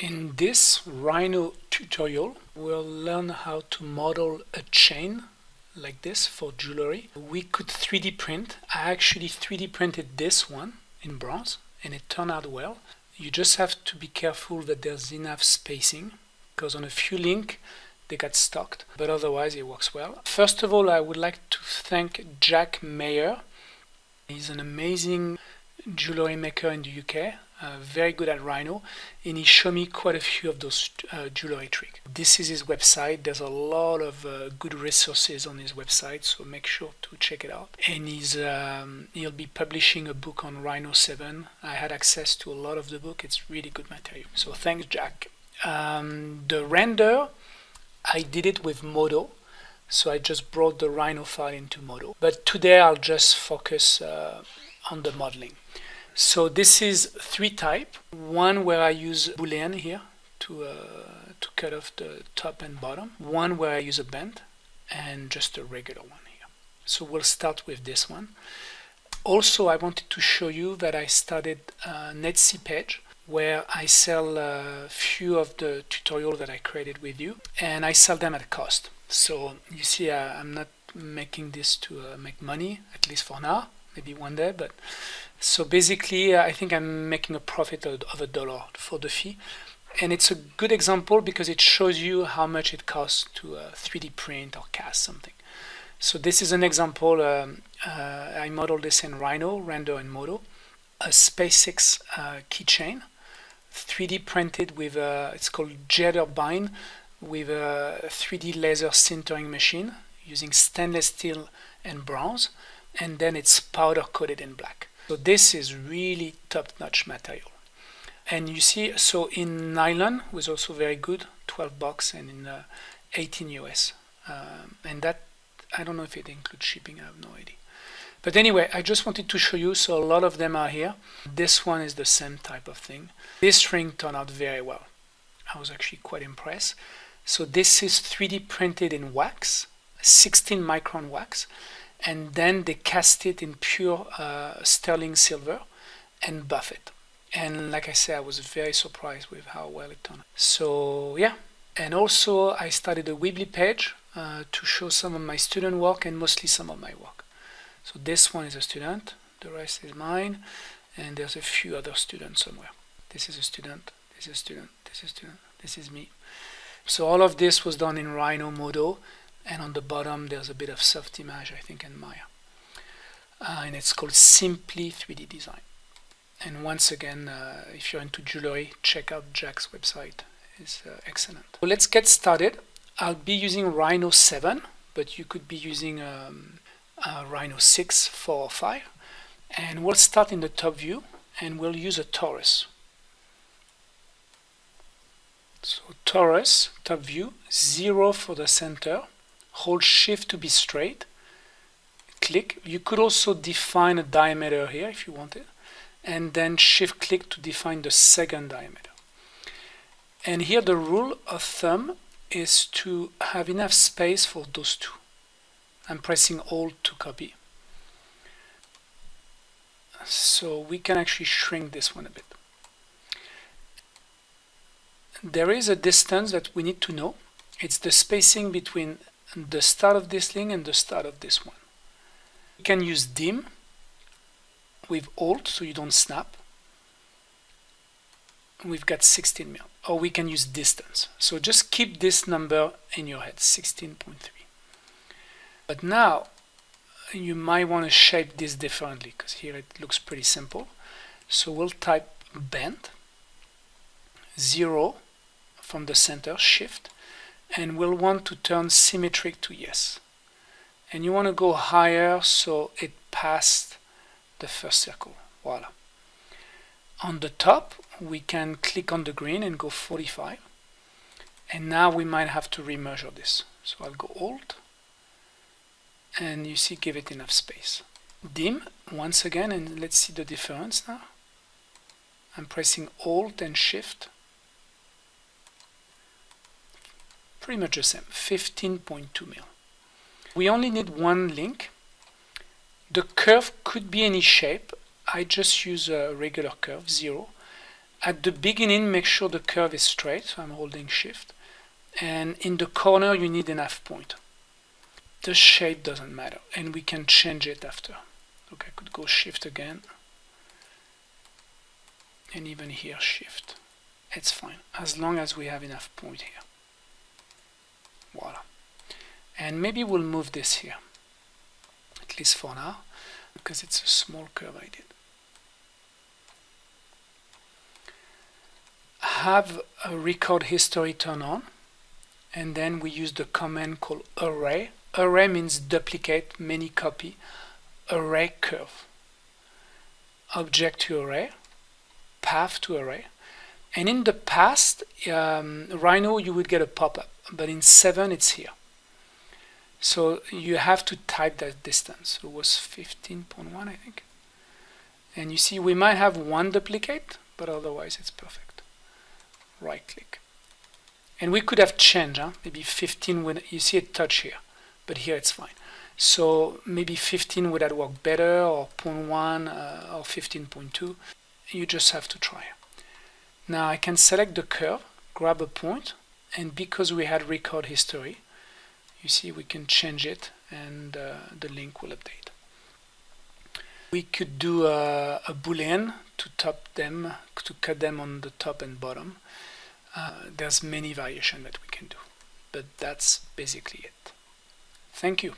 In this Rhino tutorial, we'll learn how to model a chain like this for jewelry. We could 3D print. I actually 3D printed this one in bronze and it turned out well. You just have to be careful that there's enough spacing because on a few link they got stuck, but otherwise it works well. First of all, I would like to thank Jack Mayer. He's an amazing jewelry maker in the UK uh, very good at Rhino and he showed me quite a few of those uh, jewelry tricks. This is his website. There's a lot of uh, good resources on his website, so make sure to check it out. And he's um, he'll be publishing a book on Rhino 7. I had access to a lot of the book. It's really good material. So thanks, Jack. Um, the render, I did it with Modo. So I just brought the Rhino file into Modo. But today I'll just focus uh, on the modeling. So this is three type. One where I use boolean here to, uh, to cut off the top and bottom. One where I use a bend and just a regular one here. So we'll start with this one. Also, I wanted to show you that I started a Etsy page where I sell a few of the tutorials that I created with you and I sell them at cost. So you see, uh, I'm not making this to uh, make money, at least for now maybe one day but so basically uh, I think I'm making a profit of, a dollar for the fee. And it's a good example because it shows you how much it costs to uh, 3D print or cast something. So this is an example um, uh, I modeled this in Rhino, Render and Modo a SpaceX uh, keychain 3D printed with a, it's called Jetterbind with a 3D laser sintering machine using stainless steel and bronze and then it's powder coated in black. So this is really top-notch material. And you see, so in nylon was also very good, 12 bucks, and in uh, 18 US. Um, and that, I don't know if it includes shipping, I have no idea. But anyway, I just wanted to show you, so a lot of them are here. This one is the same type of thing. This ring turned out very well. I was actually quite impressed. So this is 3D printed in wax, 16 micron wax and then they cast it in pure uh, sterling silver and buff it. And like I said I was very surprised with how well it turned so yeah. And also I started a Weebly page uh, to show some of my student work and mostly some of my work. So this one is a student the rest is mine and there's a few other students somewhere. This is a student this is a student this is a student this is me. So all of this was done in Rhino Modo and on the bottom there's a bit of Softimage I think in Maya. Uh, and it's called Simply 3D Design. And once again uh, if you're into jewelry check out Jack's website. It's uh, excellent. So let's get started. I'll be using Rhino 7 but you could be using um, Rhino 6 4 or 5 and we'll start in the top view and we'll use a torus. So torus top view 0 for the center hold shift to be straight click. You could also define a diameter here if you wanted and then shift click to define the second diameter. And here the rule of thumb is to have enough space for those two. I'm pressing alt to copy. So we can actually shrink this one a bit. There is a distance that we need to know. It's the spacing between the start of this link and the start of this one. You can use dim with alt so you don't snap. We've got 16 mil. Or we can use distance. So just keep this number in your head, 16.3. But now you might want to shape this differently because here it looks pretty simple. So we'll type bend, 0 from the center, shift, and we'll want to turn symmetric to yes. And you want to go higher so it passed the first circle. Voila. On the top we can click on the green and go 45 and now we might have to remeasure this. So I'll go alt and you see give it enough space. Dim once again and let's see the difference now. I'm pressing alt and shift pretty much the same 15.2 mil we only need one link the curve could be any shape I just use a regular curve zero At the beginning, make sure the curve is straight, so I'm holding shift. And in the corner, you need an half point. The shape doesn't matter, and we can change it after. Okay, I could go shift again. And even here, shift. It's fine, as long as we have enough point here. Voila. And maybe we'll move this here, at least for now, because it's a small curve I did. have a record history turn on and then we use the command called array. Array means duplicate, many copy, array curve. Object to array, path to array. And in the past, um, Rhino, you would get a pop-up, but in 7 it's here. So you have to type that distance. It was 15.1, I think. And you see, we might have one duplicate, but otherwise it's perfect right click and we could have changed huh? maybe 15 would you see it touch here but here it's fine so maybe 15 would have worked better or 0.1 uh, or 15.2 you just have to try now I can select the curve grab a point and because we had record history you see we can change it and uh, the link will update. We could do a, a boolean to top them to cut them on the top and bottom. Uh, there's many variation that we can do but that's basically it. Thank you